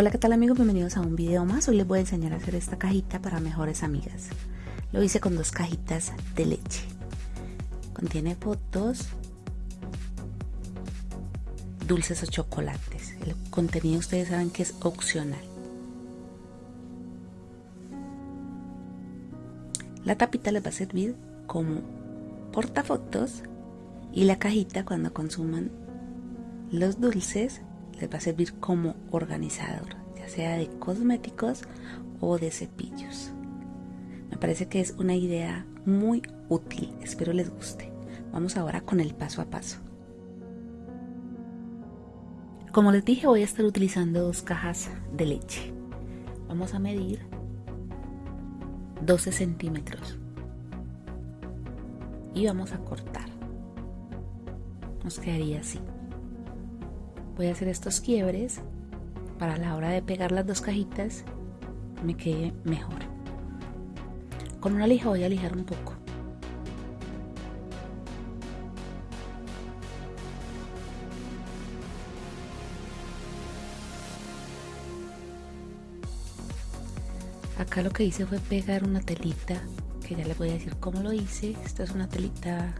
Hola, ¿qué tal amigos? Bienvenidos a un video más. Hoy les voy a enseñar a hacer esta cajita para mejores amigas. Lo hice con dos cajitas de leche. Contiene fotos, dulces o chocolates. El contenido ustedes saben que es opcional. La tapita les va a servir como portafotos y la cajita cuando consuman los dulces va a servir como organizador, ya sea de cosméticos o de cepillos. Me parece que es una idea muy útil, espero les guste. Vamos ahora con el paso a paso. Como les dije, voy a estar utilizando dos cajas de leche. Vamos a medir 12 centímetros y vamos a cortar. Nos quedaría así voy a hacer estos quiebres para la hora de pegar las dos cajitas me quede mejor. Con una lija voy a lijar un poco. Acá lo que hice fue pegar una telita que ya les voy a decir cómo lo hice. Esta es una telita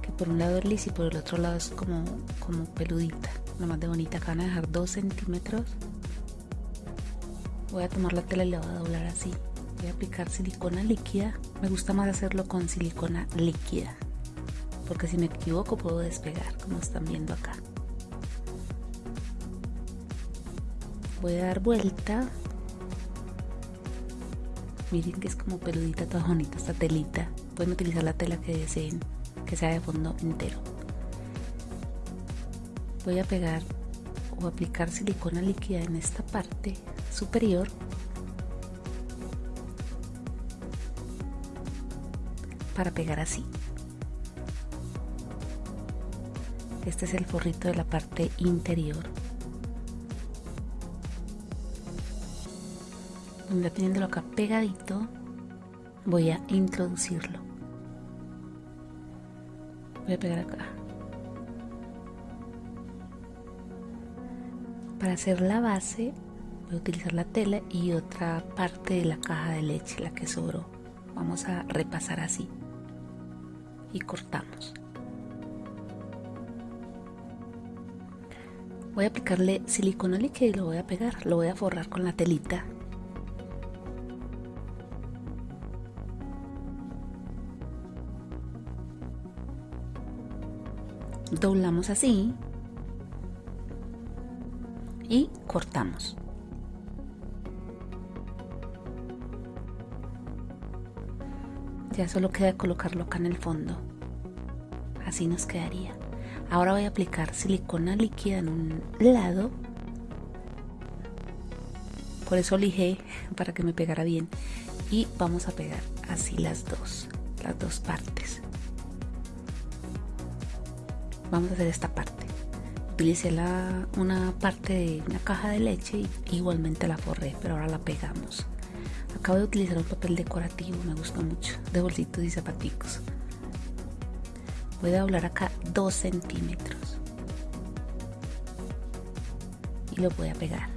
que por un lado es lisa y por el otro lado es como, como peludita más de bonita acá van a dejar 2 centímetros. Voy a tomar la tela y la voy a doblar así. Voy a aplicar silicona líquida. Me gusta más hacerlo con silicona líquida porque si me equivoco puedo despegar como están viendo acá. Voy a dar vuelta. Miren que es como peludita toda bonita esta telita. Pueden utilizar la tela que deseen que sea de fondo entero voy a pegar o aplicar silicona líquida en esta parte superior. Para pegar así. Este es el forrito de la parte interior. Ya teniéndolo acá pegadito voy a introducirlo. Voy a pegar acá Para hacer la base voy a utilizar la tela y otra parte de la caja de leche, la que sobró. Vamos a repasar así y cortamos. Voy a aplicarle silicona líquida y lo voy a pegar, lo voy a forrar con la telita. Doblamos así y cortamos. Ya solo queda colocarlo acá en el fondo. Así nos quedaría. Ahora voy a aplicar silicona líquida en un lado. Por eso lijé para que me pegara bien. Y vamos a pegar así las dos, las dos partes. Vamos a hacer esta parte utilicé la, una parte de una caja de leche y igualmente la forré, pero ahora la pegamos. Acabo de utilizar un papel decorativo, me gusta mucho, de bolsitos y zapaticos. Voy a doblar acá 2 centímetros y lo voy a pegar.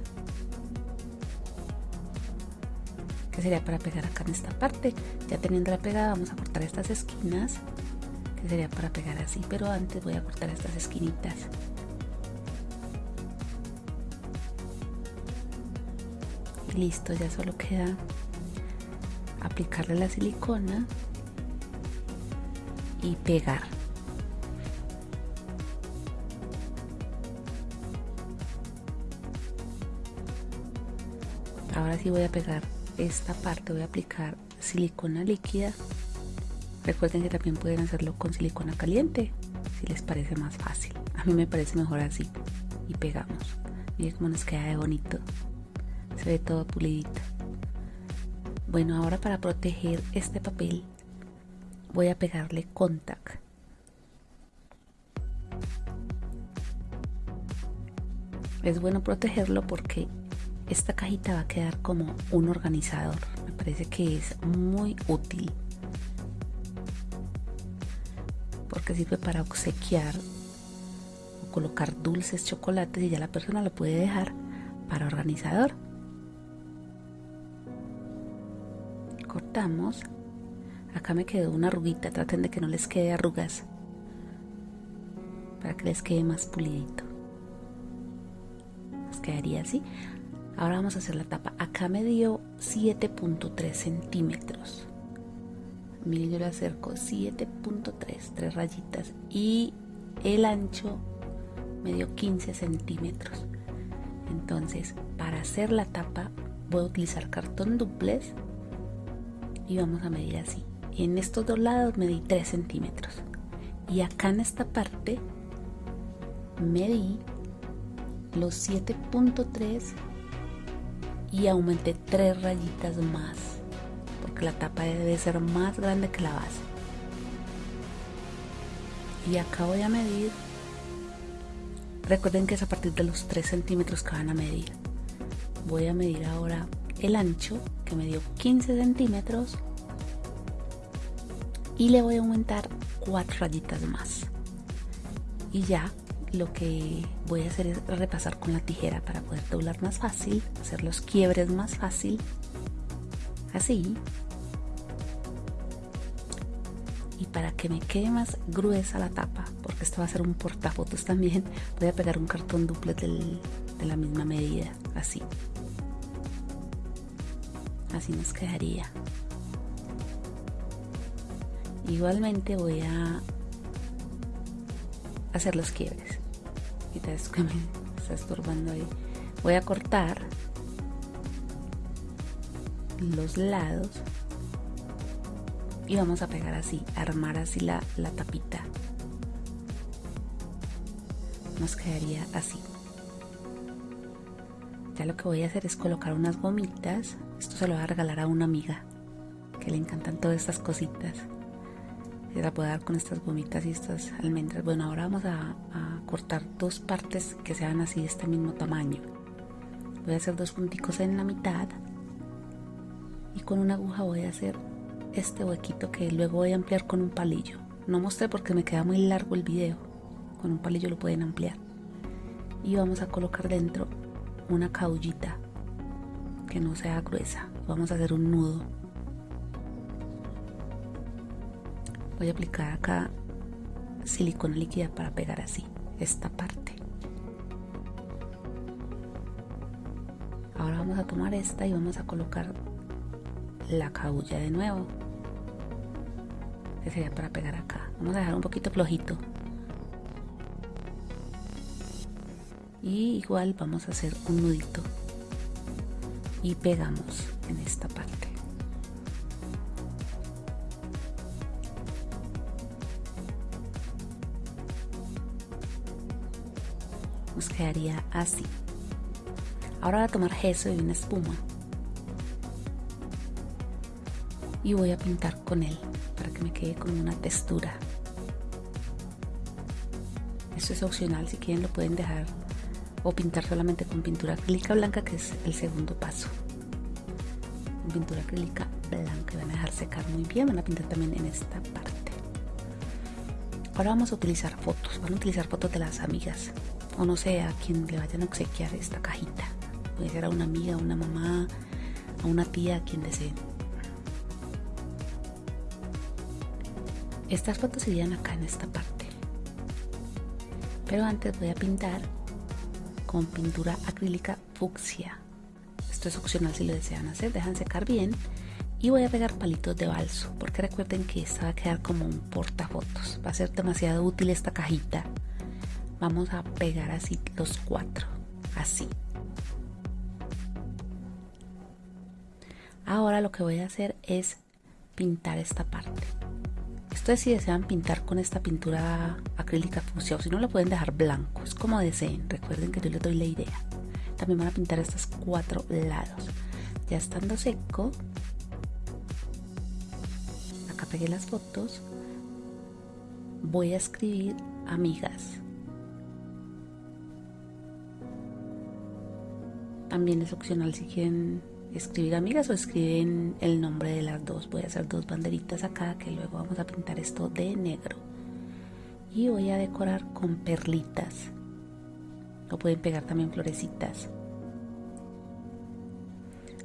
Que sería para pegar acá en esta parte. Ya teniendo la pegada, vamos a cortar estas esquinas, que sería para pegar así, pero antes voy a cortar estas esquinitas. Listo ya solo queda aplicarle la silicona y pegar. Ahora sí voy a pegar esta parte voy a aplicar silicona líquida. Recuerden que también pueden hacerlo con silicona caliente si les parece más fácil. A mí me parece mejor así. Y pegamos. Miren cómo nos queda de bonito se ve todo pulidito. Bueno ahora para proteger este papel voy a pegarle contact. Es bueno protegerlo porque esta cajita va a quedar como un organizador. Me parece que es muy útil porque sirve para obsequiar o colocar dulces chocolates y ya la persona lo puede dejar para organizador. Acá me quedó una arruguita, traten de que no les quede arrugas para que les quede más pulidito. Les quedaría así. Ahora vamos a hacer la tapa. Acá me dio 7.3 centímetros. Miren, yo le acerco 7.3, tres rayitas. Y el ancho me dio 15 centímetros. Entonces, para hacer la tapa, voy a utilizar cartón duplex y vamos a medir así. En estos dos lados medí 3 centímetros. Y acá en esta parte medí los 7.3 y aumenté 3 rayitas más porque la tapa debe ser más grande que la base y acá voy a medir recuerden que es a partir de los 3 centímetros que van a medir voy a medir ahora el ancho que me dio 15 centímetros y le voy a aumentar 4 rayitas más y ya lo que voy a hacer es repasar con la tijera para poder doblar más fácil, hacer los quiebres más fácil, así. Y para que me quede más gruesa la tapa, porque esto va a ser un portafotos también, voy a pegar un cartón duplex de la misma medida, así. Así nos quedaría. Igualmente voy a hacer los quiebres. Quita eso que me está estorbando ahí. Voy a cortar los lados y vamos a pegar así, armar así la, la tapita. Nos quedaría así. Ya lo que voy a hacer es colocar unas gomitas. Esto se lo voy a regalar a una amiga que le encantan todas estas cositas la puedo dar con estas gomitas y estas almendras. Bueno, ahora vamos a, cortar dos partes que sean así de este mismo tamaño. Voy a hacer dos punticos en la mitad y con una aguja voy a hacer este huequito que luego voy a ampliar con un palillo. No mostré porque me queda muy largo el video. Con un palillo lo pueden ampliar. Y vamos a colocar dentro una caullita que no sea gruesa. Vamos a hacer un nudo. Voy a aplicar acá silicona líquida para pegar así esta parte. Ahora vamos a tomar esta y vamos a colocar la caulla de nuevo que sería para pegar acá. Vamos a dejar un poquito flojito y igual vamos a hacer un nudito y pegamos en esta parte nos quedaría así. Ahora voy a tomar gesso y una espuma. Y voy a pintar con él para que me quede con una textura. Esto es opcional, si quieren lo pueden dejar o pintar solamente con pintura acrílica blanca que es el segundo paso. Pintura acrílica blanca y van a dejar secar muy bien, van a pintar también en esta parte. Ahora vamos a utilizar fotos, van a utilizar fotos de las amigas o no sé a quién le vayan a obsequiar esta cajita. Puede ser a una amiga, a una mamá, a una tía, a quien deseen. Estas fotos irían acá en esta parte. Pero antes voy a pintar con pintura acrílica fucsia. Esto es opcional si lo desean hacer, dejan secar bien. Y voy a pegar palitos de balso, porque recuerden que esta va a quedar como un portafotos. Va a ser demasiado útil esta cajita vamos a pegar así los cuatro así ahora lo que voy a hacer es pintar esta parte ustedes si desean pintar con esta pintura acrílica fucsia o si no lo pueden dejar blanco es como deseen recuerden que yo les doy la idea. También van a pintar estos cuatro lados. Ya estando seco acá pegué las fotos. Voy a escribir amigas. También es opcional si quieren escribir amigas o escriben el nombre de las dos. Voy a hacer dos banderitas acá que luego vamos a pintar esto de negro. Y voy a decorar con perlitas. O pueden pegar también florecitas.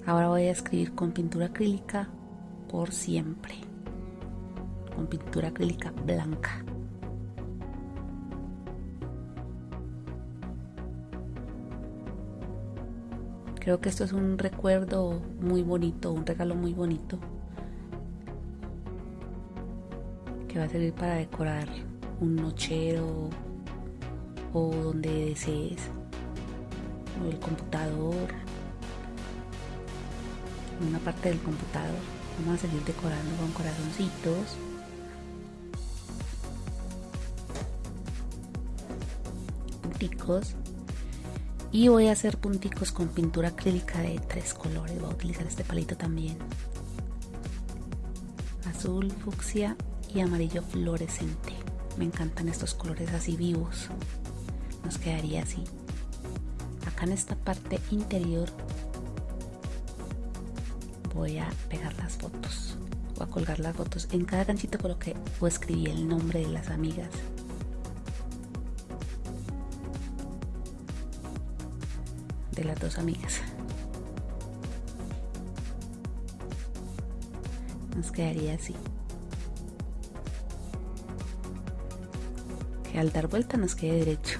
Ahora voy a escribir con pintura acrílica por siempre. Con pintura acrílica blanca. Creo que esto es un recuerdo muy bonito, un regalo muy bonito que va a servir para decorar un nochero o donde desees, o el computador, una parte del computador. Vamos a seguir decorando con corazoncitos. Punticos. Y voy a hacer punticos con pintura acrílica de tres colores. Voy a utilizar este palito también. Azul, fucsia y amarillo fluorescente. Me encantan estos colores así vivos. Nos quedaría así. Acá en esta parte interior voy a pegar las fotos. Voy a colgar las fotos. En cada ganchito coloqué o escribí el nombre de las amigas. De las dos amigas. Nos quedaría así. Que al dar vuelta nos quede derecho.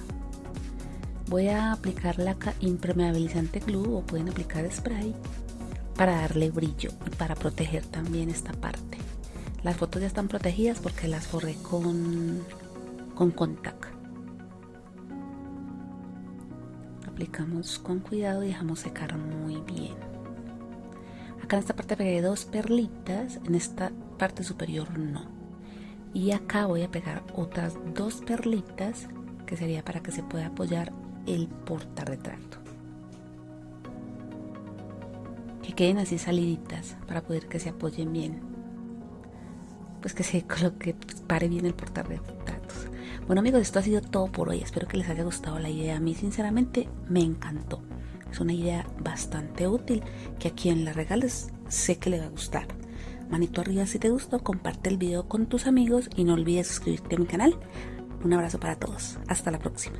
Voy a aplicar la impermeabilizante glue o pueden aplicar spray para darle brillo y para proteger también esta parte. Las fotos ya están protegidas porque las forré con, con contact. Aplicamos con cuidado y dejamos secar muy bien. Acá en esta parte pegué dos perlitas, en esta parte superior no. Y acá voy a pegar otras dos perlitas que sería para que se pueda apoyar el portarretrato que queden así saliditas para poder que se apoyen bien. Pues que se coloque, pare bien el portar de retratos. Bueno amigos, esto ha sido todo por hoy. Espero que les haya gustado la idea. A mí sinceramente me encantó. Es una idea bastante útil que a quien la regales sé que le va a gustar. Manito arriba si te gustó, comparte el video con tus amigos y no olvides suscribirte a mi canal. Un abrazo para todos. Hasta la próxima.